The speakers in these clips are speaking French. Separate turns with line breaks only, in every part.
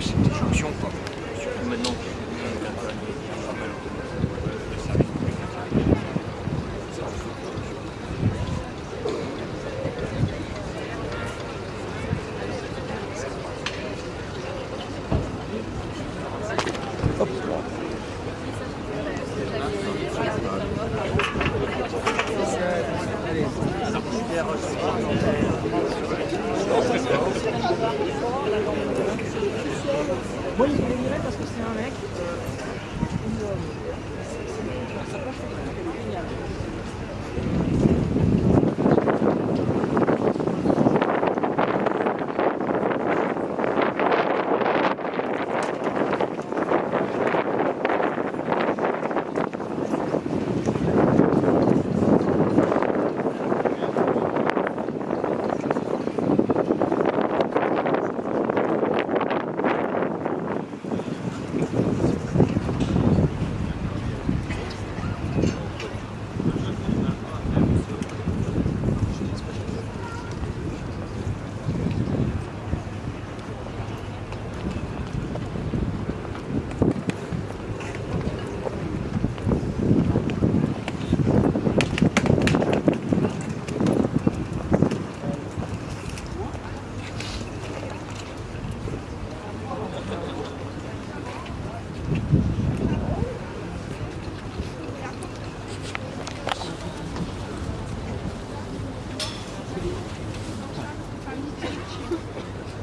c'est des jonctions. Quoi. Maintenant
Moi, il voulait virer parce que c'est un mec.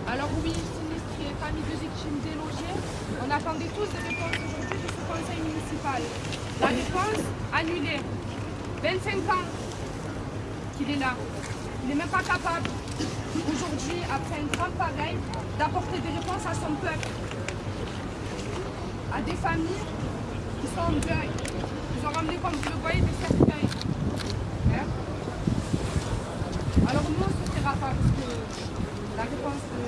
Alors oui, sinistrés, famille de victimes délogées, on attendait tous des réponses aujourd'hui de ce conseil municipal. La réponse annulée. 25 ans qu'il est là. Il n'est même pas capable, aujourd'hui, après un drame pareil, d'apporter des réponses à son peuple. À des familles qui sont en deuil. Ils ont ramené, comme vous le voyez, des cercueils. Hein? Alors nous, on ne se pas parce que la réponse de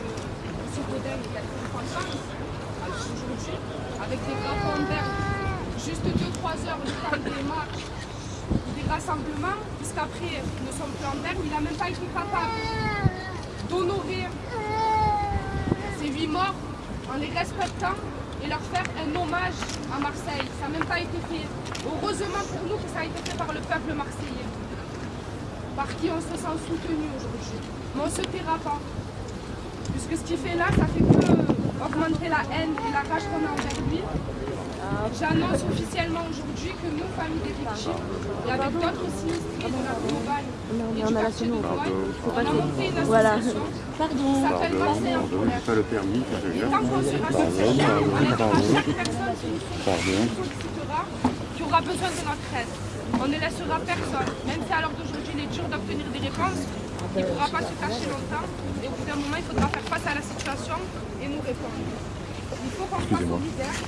M. Godin est quelque aujourd'hui, avec des grands verts, juste 2-3 heures de temps des marches, des rassemblements, puisqu'après nous ne sommes plus en terre, il n'a même pas été capable d'honorer ces huit morts en les respectant et leur faire un hommage à Marseille. Ça n'a même pas été fait. Heureusement pour nous que ça a été fait par le peuple marseillais, par qui on se sent soutenu aujourd'hui. Mais on ne se taira pas. Puisque ce qu'il fait là, ça fait que augmenter la haine et la rage qu'on a envers lui. J'annonce officiellement aujourd'hui que nous, famille des victimes, et avec d'autres sinistrés de la et du quartier de on a monté une association. Qui s'appelle Marseille en colère.
pas le permis, ça
Et tant qu'on sera associé, on aidera chaque personne qui nous sollicitera, qui aura besoin de notre aide. On ne laissera personne, même si à l'heure d'aujourd'hui il est dur d'obtenir des réponses, il ne pourra pas se cacher longtemps et au bout d'un moment il faudra faire face à la situation et nous répondre. Il faut qu'on fasse solidaire.